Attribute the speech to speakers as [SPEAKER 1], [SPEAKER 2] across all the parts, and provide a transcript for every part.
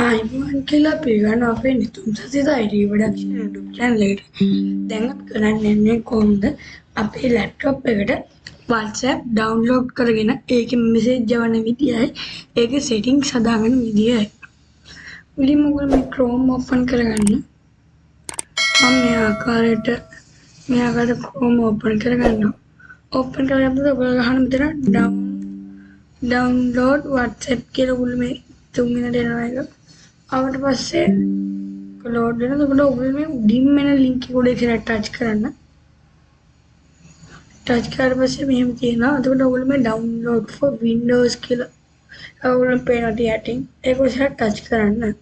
[SPEAKER 1] ආයිබෝන් කියලා පිළිගන්න අපේ Nithum Sasitha ID production YouTube channel එකට. දැන් අපි කරන්න යන්නේ කොහොමද අපේ ලැප්ටොප් එකට WhatsApp download කරගෙන ඒකේ message යවන විදියයි ඒකේ settings හදාගන්න විදියයි. මුලින්ම ඔයගොල්ලෝ මේ Chrome open කරගන්න. මම මේ ආකාරයට මේ ආකාරයට Chrome open කරගන්නවා. open කරගත්තොත් ඔයගොල්ලෝ ගහන මෙතන down download WhatsApp කියලා ඔයගොල්ලෝ මේ තුන් වෙනට එනවා එක. ආවට පස්සේ ලෝඩ් වෙනකොට ඔයගොල්ලෝ මේ උඩින්ම එන ලින්ක් එක උඩ ඉස්සරහට ටච් කරන්න. ටච් කරලා පස්සේ මෙහෙම තියෙනවා. එතකොට ඔයගොල්ලෝ මේ download for windows කියලා ඔයගොල්ලෝ පේනවා යටින්. ඒක ඉස්සරහට ටච් කරන්න.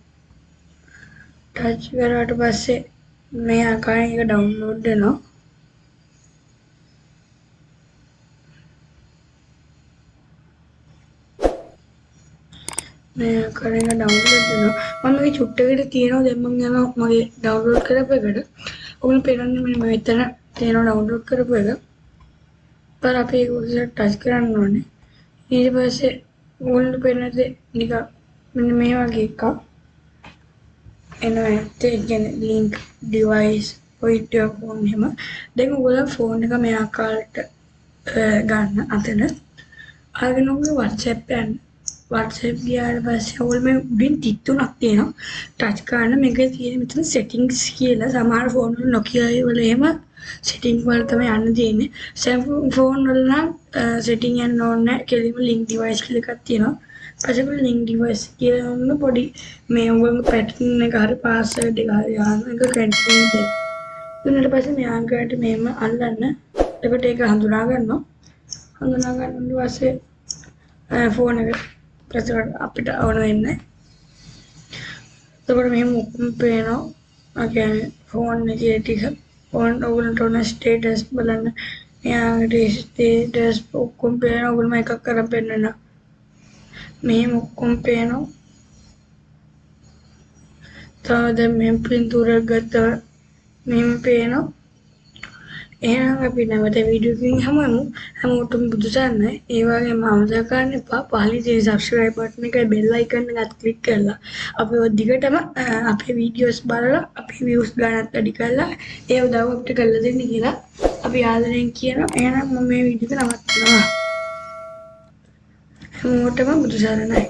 [SPEAKER 1] ටච් කරාට පස්සේ මේ ආකාරයෙන් ඒක download වෙනවා. මේ ආකාරයෙන් ඩවුන්ලෝඩ් වෙනවා මම මේ චුට්ටකට තියෙනවා දැන් මම යනවා මගේ ඩවුන්ලෝඩ් කරපු එකට. ඔයගොල්ලෝ පේනන්නේ මෙන්න මෙතන තියෙනවා ඩවුන්ලෝඩ් කරපු එක. ਪਰ අපි ඒක උඩට ටච් කරන්න ඕනේ. ඊට පස්සේ ඔයගොල්ලෝ පේනද නිකන් මෙන්න මේ වගේ එකක්. එනවා ඇත්තේ. කියන්නේ link device with your phone එහෙම. දැන් ඔයගොල්ලෝ ෆෝන් එක මේ ආකාරයට ගන්න අතන. ආගෙන ඔයගොල්ලෝ WhatsApp යන්න. WhatsApp ගියාට පස්සේ ඔයගොල්ලෝ මේ උඩින් තිත් තුනක් තියෙනවා. ටච් කරන මේකේ තියෙන මෙතන settings කියලා සමහර ෆෝන් වල Nokia වල එහෙම setting වල තමයි යන්න තියෙන්නේ. Samsung ෆෝන් වල නම් setting යන්න ඕනේ නැහැ. කෙලින්ම link device කියලා එකක් තියෙනවා. පස්සේ ඔයගොල්ලෝ link device කියලා පොඩි මේ ඔයගොල්ලෝ pattern එක හරි password එක හරි ආන එක continue දෙන්න. ඊට පස්සේ මේ ආකාරයට මෙහෙම අල්ලන්න. එතකොට ඒක හඳුනා ගන්නවා. හඳුනා ගන්න පස්සේ ෆෝන් එක ප්‍රතිකට අපිට ඕන වෙන්නේ. එතකොට මෙහෙම ඔක්කොම පේනවා. ඒ කියන්නේ ෆෝන් එකේ ටික. ෆෝන් ඔයගලන්ට ඕන ස්ටේටස් බලන්න. එයාගේ ස්ටේටස් ඔක්කොම පේනවා. ඔයගොල්ලෝ එකක් කරන් පෙන්නන. මෙහෙම ඔක්කොම පේනවා. තව දැන් මෙහෙම පින්තූරයක් ගත්තා. මෙහෙම පේනවා. එහෙනම් අපි නැවත වීඩියෝ එකකින් හමුවෙමු. හැමෝටම බුදු සරණයි. ඒ වගේම අමතක කරන්න එපා. පහලින් තියෙන subscribe button එකයි bell icon එකත් click කරලා අපි ඔය දිගටම අපේ වීඩියෝස් බලලා අපේ views ගණනත් වැඩි කරලා ඒ උදව් අපිට කරලා දෙන්න කියලා අපි ආදරෙන් කියනවා. එහෙනම් මම මේ වීඩියෝ එක නවත්තනවා හැමෝටම බුදු සරණයි.